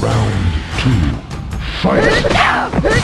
Round two. Fight!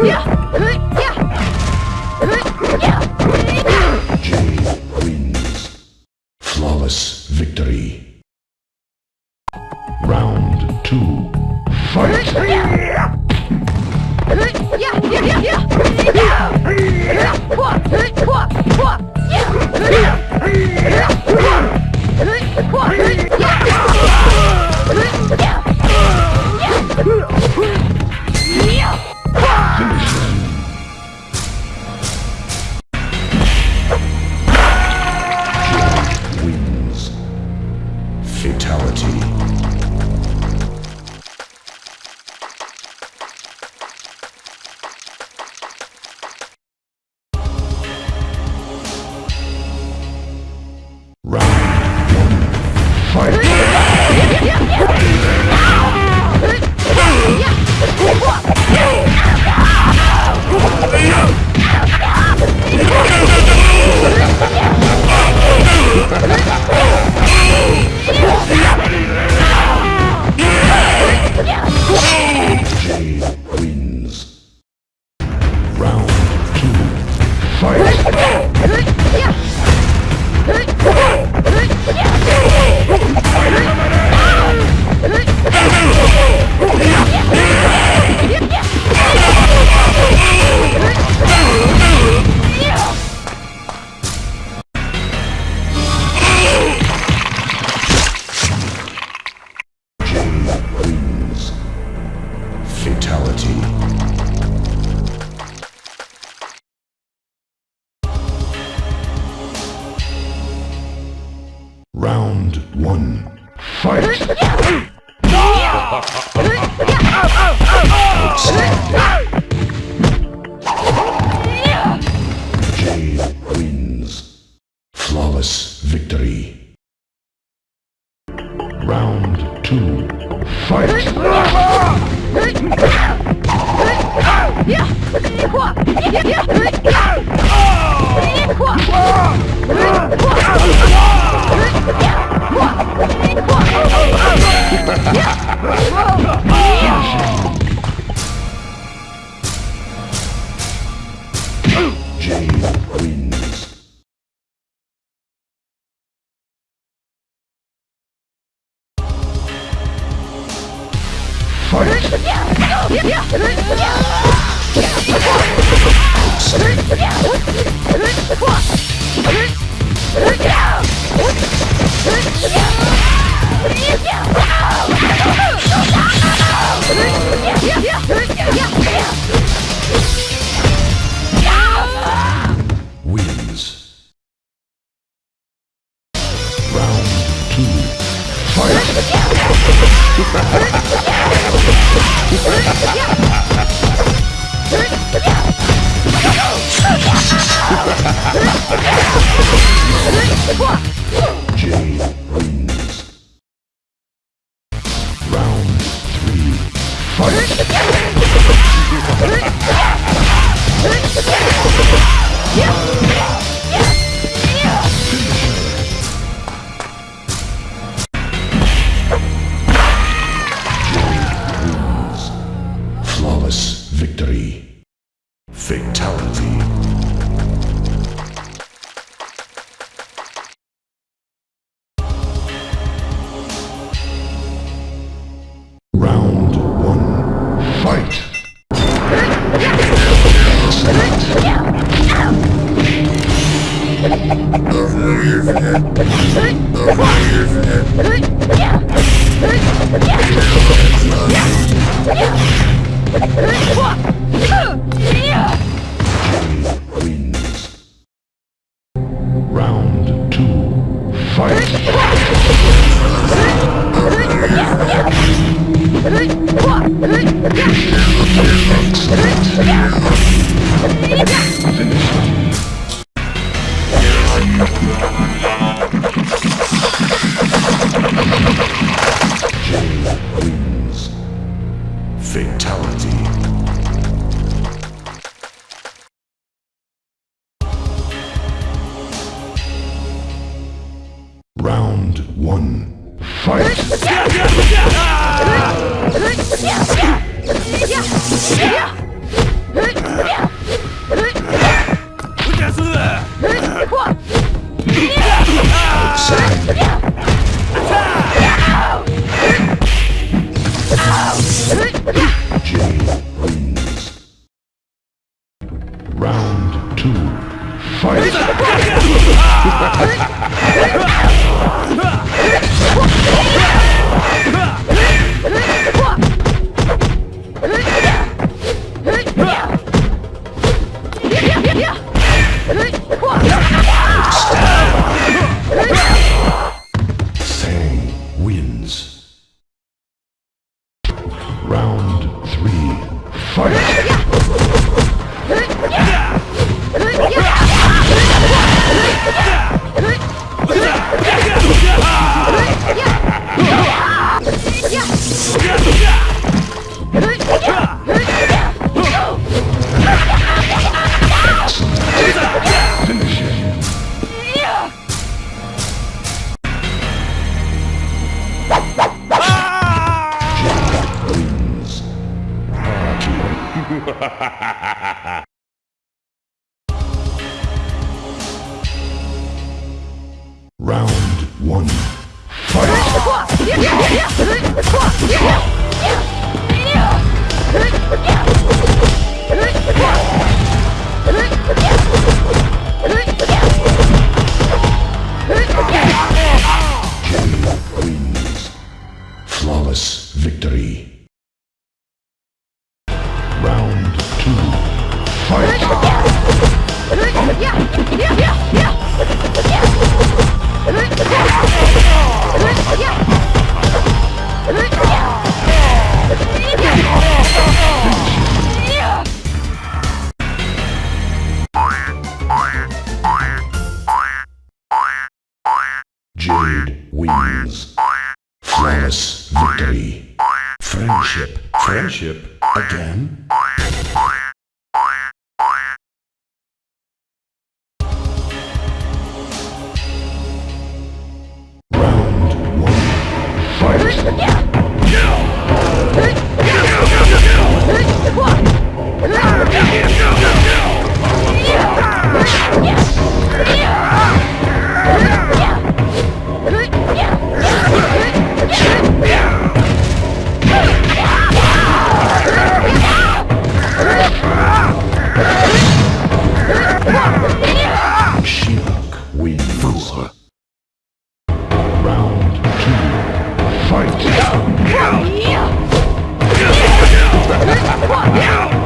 不要 Hey! Ugh! Yeah!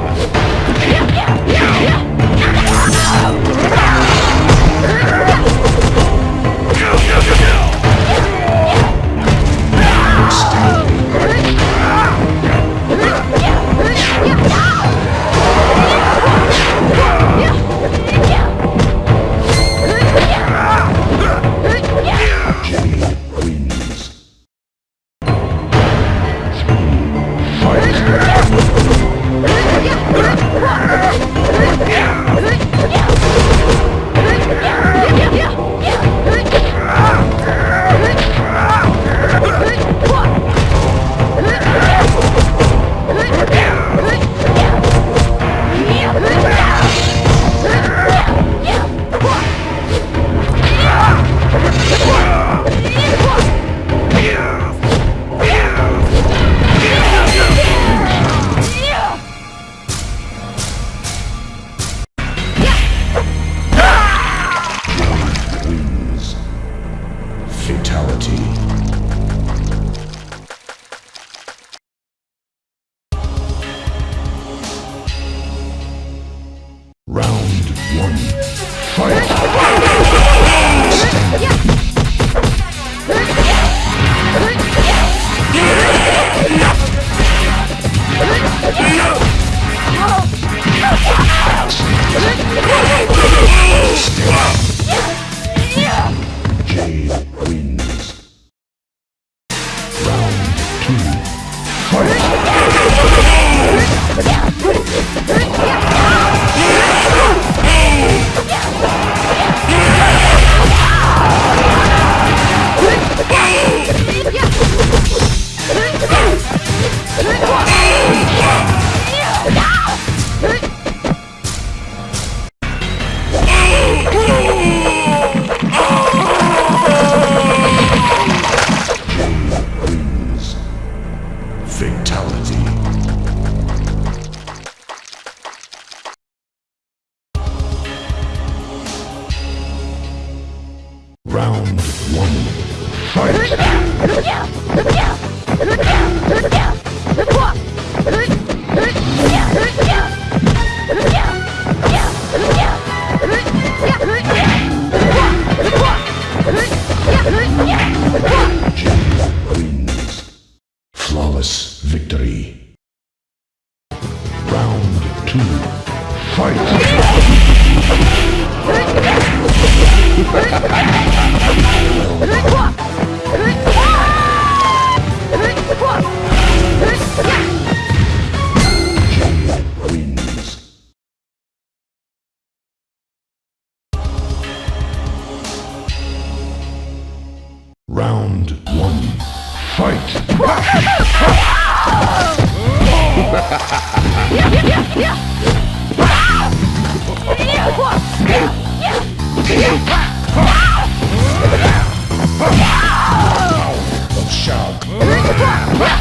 Ah!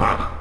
Round